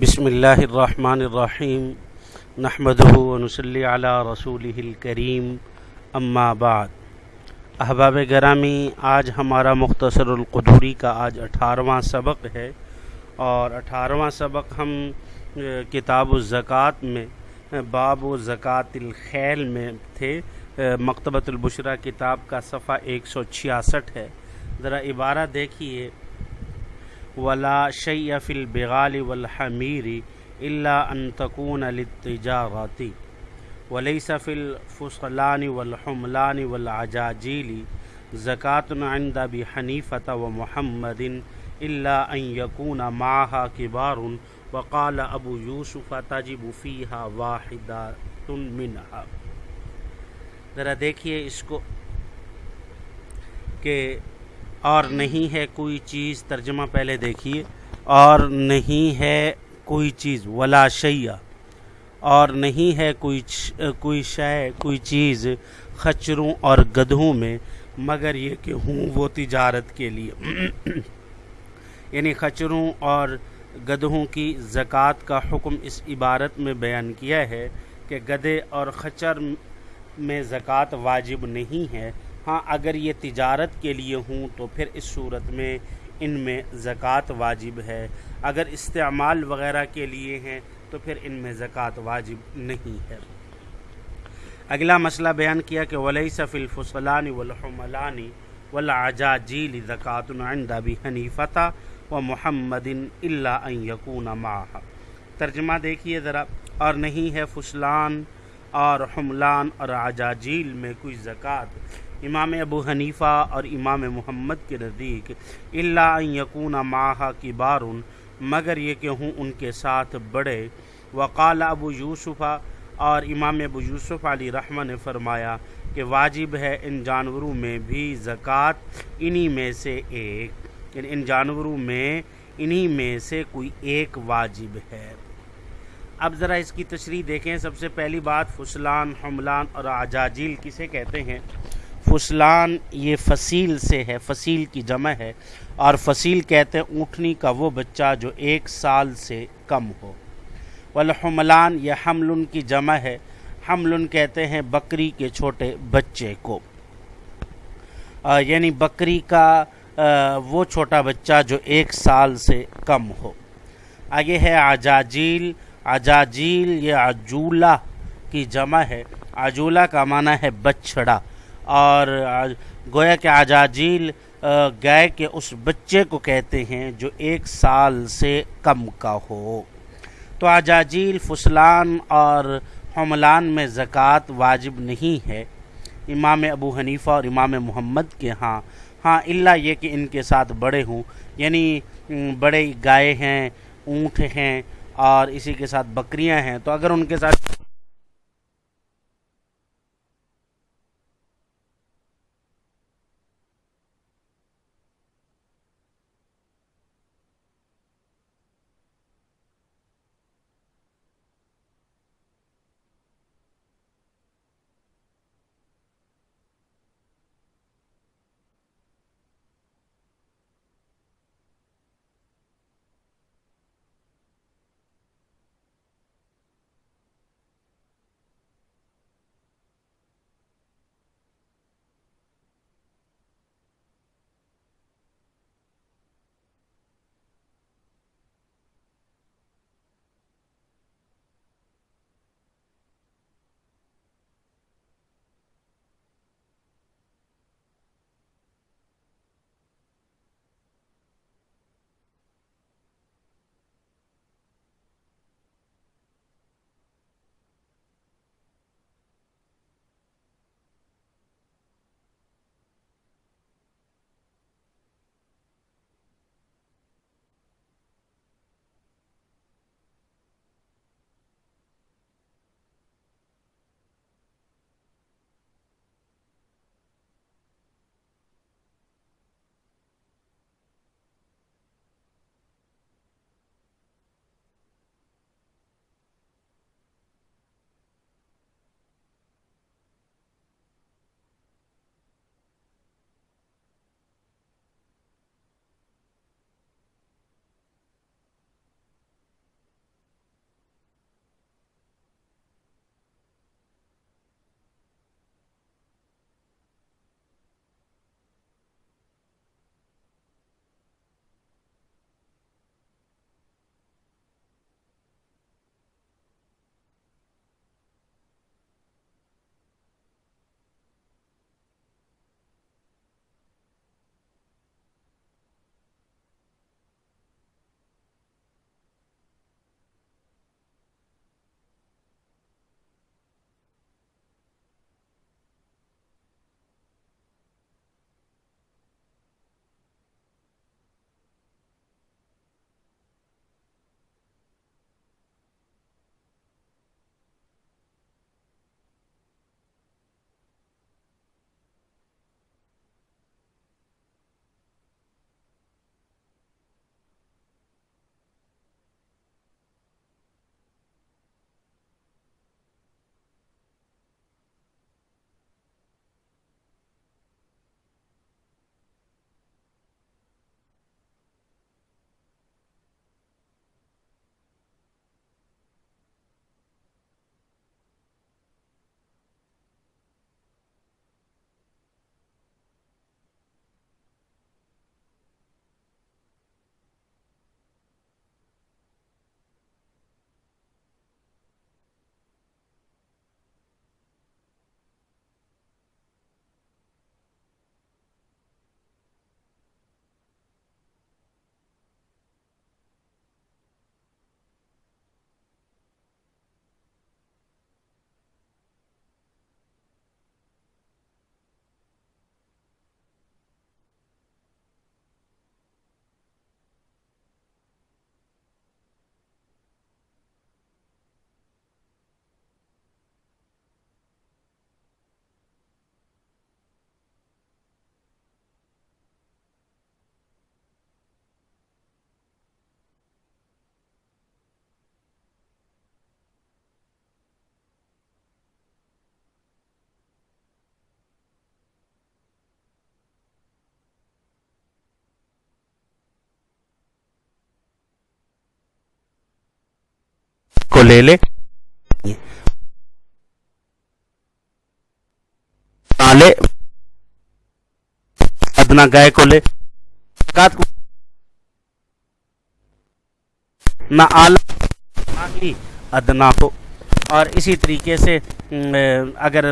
بسم اللہ الرحمن الرحیم نحمد ونسلی علی رسول الکریم اما بعد احباب گرامی، آج ہمارا مختصر القدوری کا آج اٹھارہواں سبق ہے اور اٹھارہواں سبق ہم کتاب الزکوٰۃ میں، باب و زکوٰۃ الخیل میں تھے۔ مکتبۃ البشرہ کتاب کا صفحہ ایک سو چھیاسٹھ ہے۔ ذرا عبارہ دیکھیے۔ ولا شیء فی البغال والحمیر الا ان تکون للتجارتی وليس في الفصلان والحملان والعجاجيل زكاة عند أبي حنيفة ومحمد إلا أن يكون معها كبار، وقال أبو يوسف تجب فيها واحدة منها. ذرا دیکھیے اس کو کہ اور نہیں ہے کوئی چیز ترجمہ پہلے دیکھیے، اور نہیں ہے کوئی چیز، ولا شیعہ اور نہیں ہے کوئی کوئی شے، کوئی چیز خچروں اور گدھوں میں، مگر یہ کہ ہوں وہ تجارت کے لیے۔ یعنی خچروں اور گدھوں کی زکوٰۃ کا حکم اس عبارت میں بیان کیا ہے کہ گدھے اور خچر میں زکوٰۃ واجب نہیں ہے۔ ہاں اگر یہ تجارت کے لیے ہوں تو پھر اس صورت میں ان میں زکوٰۃ واجب ہے۔ اگر استعمال وغیرہ کے لیے ہیں تو پھر ان میں زکوٰۃ واجب نہیں ہے۔ اگلا مسئلہ بیان کیا کہ ولی صف الفصلانی والحملانی والعجاجیل زکوٰۃ عند ابی حنیفہ و محمد اللہ یقون ماہ ترجمہ دیکھیے ذرا۔ اور نہیں ہے فصلان اور حملان اور عجاجیل میں کوئی زکوٰۃ۔ امام ابو حنیفہ اور امام محمد کے نزدیک اللہ یقون ماہ کی بارن مگر یہ کہ ہوں ان کے ساتھ بڑے۔ وقال ابو یوسفہ اور امام ابو یوسف علی رحمہ نے فرمایا کہ واجب ہے ان جانوروں میں بھی زکوٰۃ، انہی میں سے ایک۔ یعنی ان جانوروں میں، انہی میں سے کوئی ایک واجب ہے۔ اب ذرا اس کی تشریح دیکھیں۔ سب سے پہلی بات، فسلان، حملان اور عجاجیل کسے کہتے ہیں؟ فسلان یہ فصیل سے ہے، فصیل کی جمع ہے، اور فصیل کہتے ہیں اونٹنی کا وہ بچہ جو ایک سال سے کم ہو۔ والحملان، یہ حمل کی جمع ہے۔ حمل کہتے ہیں بکری کے چھوٹے بچے کو۔ یعنی بکری کا وہ چھوٹا بچہ جو ایک سال سے کم ہو۔ آگے ہے عجاجیل۔ عجاجیل، یہ عجولہ کی جمع ہے۔ عجولہ کا معنی ہے بچڑا اور گویا کہ عجاجیل گائے کے اس بچے کو کہتے ہیں جو ایک سال سے کم کا ہو۔ تو عجاجیل فسلان اور حملان میں زکوٰۃ واجب نہیں ہے۔ امام ابو حنیفہ اور امام محمد کے ہاں ہاں اللہ یہ کہ ان کے ساتھ بڑے ہوں۔ یعنی بڑے گائے ہیں، اونٹ ہیں اور اسی کے ساتھ بکریاں ہیں۔ تو اگر ان کے ساتھ کو لے لے۔ لے ادنا گائے کو لے۔ نہ آلہ۔ ادنا ہو اور اسی طریقے سے اگر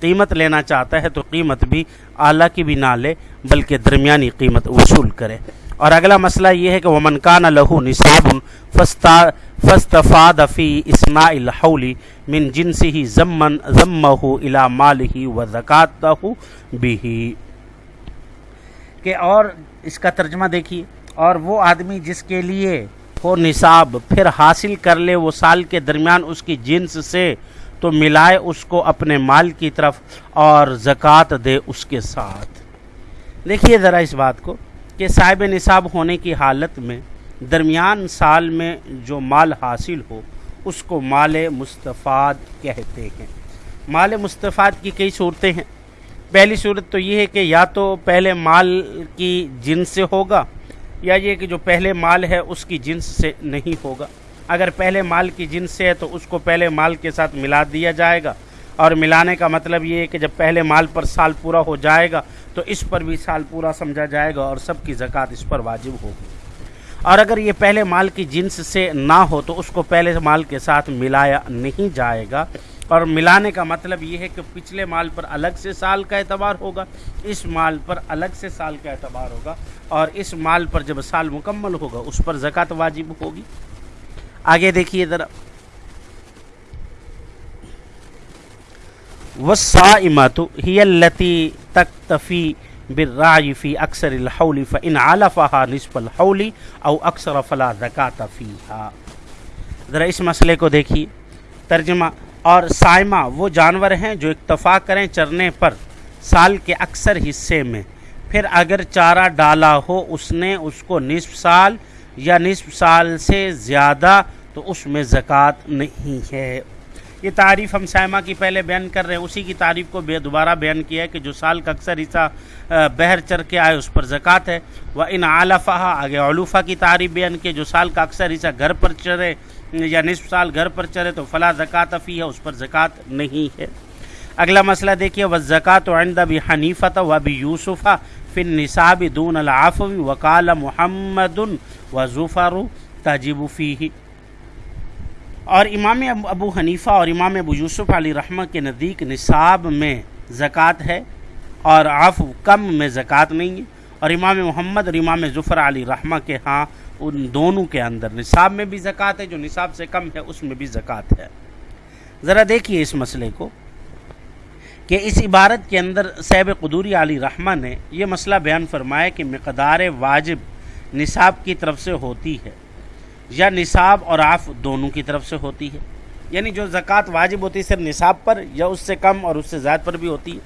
قیمت لینا چاہتا ہے تو قیمت بھی اعلیٰ کی بھی نہ لے، بلکہ درمیانی قیمت وصول کرے۔ اور اگلا مسئلہ یہ ہے کہ وہ منکان لہو نصاب فستفاد فی اسماء الحول من جنسی ضمن ضمہ الا مال ہی و زکات بھی کہ اور اس کا ترجمہ دیکھیے، اور وہ آدمی جس کے لیے ہو نصاب پھر حاصل کر لے وہ سال کے درمیان اس کی جنس سے، تو ملائے اس کو اپنے مال کی طرف اور زکوٰۃ دے اس کے ساتھ۔ دیکھیے ذرا اس بات کو۔ کہ صاحب نصاب ہونے کی حالت میں درمیان سال میں جو مال حاصل ہو، اس کو مال مستفاد کہتے ہیں۔ مال مستفاد کی کئی صورتیں ہیں۔ پہلی صورت تو یہ ہے کہ یا تو پہلے مال کی جنس سے ہوگا، یا یہ کہ جو پہلے مال ہے، اس کی جنس سے نہیں ہوگا۔ اگر پہلے مال کی جنس سے ہے، تو اس کو پہلے مال کے ساتھ ملا دیا جائے گا۔ اور ملانے کا مطلب یہ ہے کہ جب پہلے مال پر سال پورا ہو جائے گا تو اس پر بھی سال پورا سمجھا جائے گا اور سب کی زکوٰۃ اس پر واجب ہوگی۔ اور اگر یہ پہلے مال کی جنس سے نہ ہو تو اس کو پہلے مال کے ساتھ ملایا نہیں جائے گا۔ اور ملانے کا مطلب یہ ہے کہ پچھلے مال پر الگ سے سال کا اعتبار ہوگا، اس مال پر الگ سے سال کا اعتبار ہوگا اور اس مال پر جب سال مکمل ہوگا اس پر زکوٰۃ واجب ہوگی۔ آگے دیکھیے ذرا۔ وسائمت ہی التی تکتفی بالراعی فی اکثر الحول فان علفها نصف الحول او اکثر فلا زکاة فیها ذرا اس مسئلے کو دیکھیے. ترجمہ، اور سائمہ وہ جانور ہیں جو اکتفا کریں چرنے پر سال کے اکثر حصے میں. پھر اگر چارہ ڈالا ہو، اس نے اس کو نصف سال یا نصف سال سے زیادہ، تو اس میں زکوٰۃ نہیں ہے. یہ تعریف ہم سائمہ کی پہلے بیان کر رہے ہیں، اسی کی تعریف کو بے دوبارہ بیان کیا ہے کہ جو سال کا اکثر حصہ بہر چر کے آئے، اس پر زکوٰۃ ہے۔ وہ ان عالفہ آگے علوفہ کی تعریف بیان کی، جو سال کا اکثر حصہ گھر پر چرے یا نصف سال گھر پر چرے تو فلاں زکوٰۃ فی ہے، اس پر زکوٰۃ نہیں ہے۔ اگلا مسئلہ دیکھیے وہ زکوٰۃ و بھی حنیفت و بھی یوسفہ فن نصاب دون العافوی وکال محمد و ظفر تجیب فی اور امام ابو حنیفہ اور امام ابو یوسف علی رحمہ کے نزدیک نصاب میں زکوٰۃ ہے اور عفو کم میں زکوٰۃ نہیں ہے اور امام محمد اور امام ظفر علی رحمہ کے ہاں ان دونوں کے اندر نصاب میں بھی زکوٰۃ ہے، جو نصاب سے کم ہے اس میں بھی زکوٰۃ ہے۔ ذرا دیکھیے اس مسئلے کو کہ اس عبارت کے اندر صیب قدوری علی رحمہ نے یہ مسئلہ بیان فرمایا کہ مقدار واجب نصاب کی طرف سے ہوتی ہے۔ یا نصاب اور آف دونوں کی طرف سے ہوتی ہے۔ یعنی جو زکوٰۃ واجب ہوتی ہے صرف نصاب پر یا اس سے کم اور اس سے زائد پر بھی ہوتی ہے۔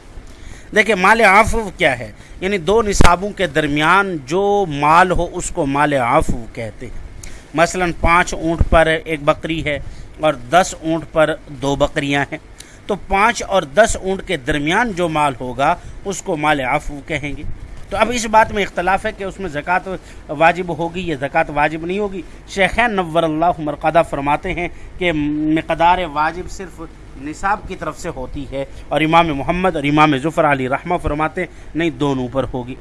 دیکھیں، مال آف کیا ہے؟ یعنی دو نصابوں کے درمیان جو مال ہو اس کو مال آف کہتے ہیں۔ مثلا پانچ اونٹ پر ایک بکری ہے اور دس اونٹ پر دو بکریاں ہیں۔ تو پانچ اور دس اونٹ کے درمیان جو مال ہوگا اس کو مال آفو کہیں گے۔ تو اب اس بات میں اختلاف ہے کہ اس میں زکوٰۃ واجب ہوگی یا زکوٰۃ واجب نہیں ہوگی؟ شیخین نور اللہ مرقدہ فرماتے ہیں کہ مقدار واجب صرف نصاب کی طرف سے ہوتی ہے اور امام محمد اور امام ظفر علی رحمہ فرماتے نہیں، دونوں پر ہوگی۔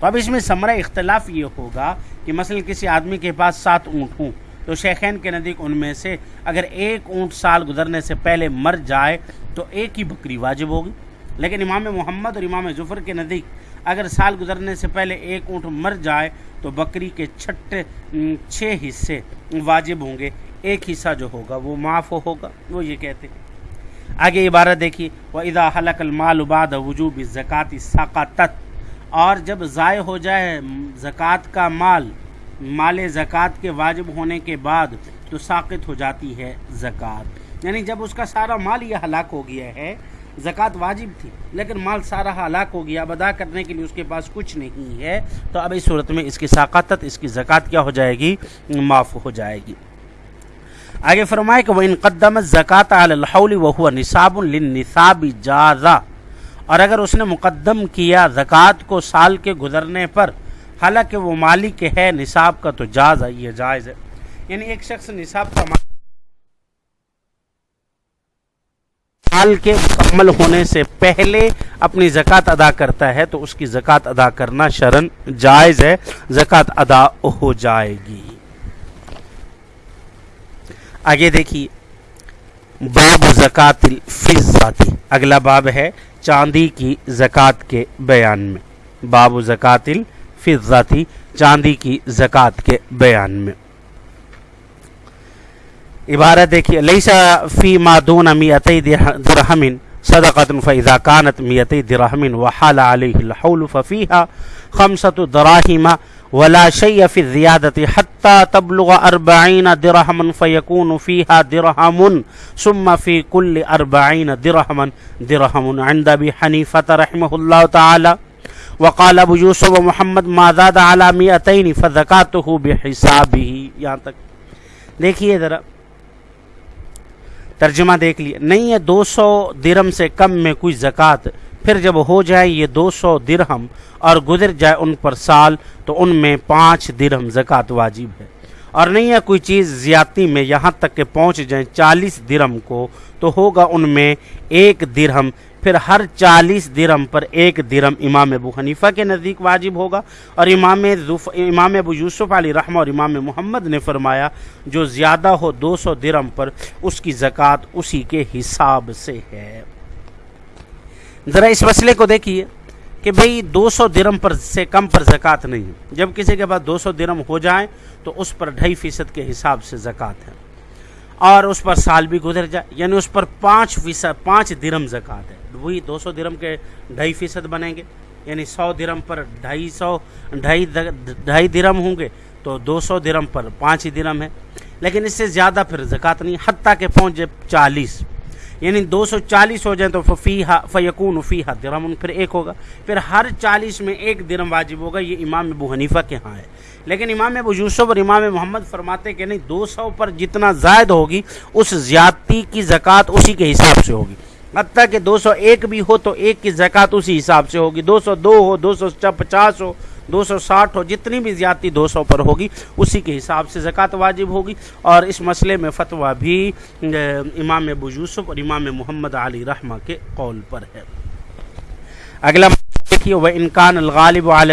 تو اب اس میں ثمرہ اختلاف یہ ہوگا کہ مثلا کسی آدمی کے پاس سات اونٹ ہوں تو شیخین کے نزدیک ان میں سے اگر ایک اونٹ سال گزرنے سے پہلے مر جائے تو ایک ہی بکری واجب ہوگی۔ لیکن امام محمد اور امام ظفر کے نزدیک اگر سال گزرنے سے پہلے ایک اونٹ مر جائے تو بکری کے چھٹے چھ حصے واجب ہوں گے۔ ایک حصہ جو ہوگا وہ معاف ہوگا، وہ یہ کہتے ہیں۔ آگے عبارت دیکھیے وہ ادا حلق المال اباد وجوب زکوٰۃ ثقافت اور جب ضائع ہو جائے زکوٰۃ کا مال مال زکوٰۃ کے واجب ہونے کے بعد تو ساقت ہو جاتی ہے زکوٰۃ۔ یعنی جب اس کا سارا مال یہ ہلاک ہو گیا ہے زکوٰۃ واجب تھی، لیکن مال سارا ہلاک ہو گیا، اب ادا کرنے کے لیے اس کے پاس کچھ نہیں ہے۔ تو اب اس صورت میں اس کی ثقافت اس کی زکوٰۃ کیا ہو جائے گی؟ معاف ہو جائے گی۔ آگے فرمائے کہ وہ ان قدم زکوٰۃ الحول و ہوا نصاب النصاب جازا اور اگر اس نے مقدم کیا زکوٰۃ کو سال کے گزرنے پر، حالانکہ وہ مالک ہے نصاب کا، تو جاز یہ جائز ہے۔ یعنی ایک شخص نصاب کا سال کے مکمل ہونے سے پہلے اپنی زکوٰۃ ادا کرتا ہے تو اس کی زکوٰۃ ادا کرنا شرن جائز ہے، زکوٰۃ ادا ہو جائے گی۔ آگے دیکھیے، باب زکات الفضاتی اگلا باب ہے چاندی کی زکوٰۃ کے بیان میں۔ باب زکات الفضاتی چاندی کی زکوٰۃ کے بیان میں۔ عبارت دیکھیے لیسا فی ما دون میتی درہم صدقت فاذا كانت میتی درہم وحال علیہ الحول ففیها خمسة دراہم ولا شيء في الزيادة حتى تبلغ أربعين درهما فيكون فيها درهم ثم في كل أربعين درهما درهم عند أبي حنيفة رحمه الله تعالى وقال ابو یوسف و محمد ما زاد على مئتين فزكاته یہاں تک دیکھیے ذرا. ترجمہ دیکھ لیے۔ نہیں ہے دو سو درم سے کم میں کوئی زکوٰۃ۔ پھر جب ہو جائے یہ دو سو درہم اور گزر جائے ان پر سال، تو ان میں پانچ درہم زکوٰۃ واجب ہے۔ اور نہیں ہے کوئی چیز زیادتی میں یہاں تک کہ پہنچ جائیں چالیس درم کو، تو ہوگا ان میں ایک درہم۔ پھر ہر چالیس درم پر ایک درم امام ابو حنیفہ کے نزدیک واجب ہوگا۔ اور امام امام ابو یوسف علی رحمہ اور امام محمد نے فرمایا، جو زیادہ ہو دو سو درم پر اس کی زکوٰۃ اسی کے حساب سے ہے۔ ذرا اس مسئلے کو دیکھیے کہ بھئی دو سو درم پر سے کم پر زکوٰۃ نہیں ہے۔ جب کسی کے پاس دو سو درم ہو جائیں تو اس پر ڈھائی فیصد کے حساب سے زکوٰۃ ہے۔ اور اس پر سال بھی گزر جائے یعنی اس پر پانچ فیصد، پانچ درم زکوٰۃ ہے۔ وہی دو سو درم کے ڈھائی فیصد بنیں گے یعنی سو درم پر ڈھائی سو، ڈھائی ڈھائی درم ہوں گے تو دو سو درم پر پانچ ہی درم ہے لیکن اس سے زیادہ پھر زکوٰۃ نہیں، حتیٰ کہ پہنچ جائے چالیس۔ یعنی دو سو چالیس ہو جائیں تو فیحا فیقون فیحا درم پھر ایک ہوگا۔ پھر ہر چالیس میں ایک درم واجب ہوگا، یہ امام ابو حنیفہ کے ہاں ہے۔ لیکن امام ابو یوسف اور امام محمد فرماتے کہ نہیں، دو سو پر جتنا زائد ہوگی، اس زیادتی کی زکوٰۃ اسی کے حساب سے ہوگی۔ حتیٰ کہ دو سو ایک بھی ہو تو ایک کی زکوٰۃ اسی حساب سے ہوگی۔ دو سو دو ہو، دو سو پچاس ہو، دو سو ساٹھ ہو، جتنی بھی زیادتی دو سو پر ہوگی، اسی کے حساب سے زکوٰۃ واجب ہوگی۔ اور اس مسئلے میں فتویٰ بھی امام ابو یوسف اور امام محمد علی رحمہ کے قول پر ہے۔ اگلا دیکھیے وہ انکان الغالب علی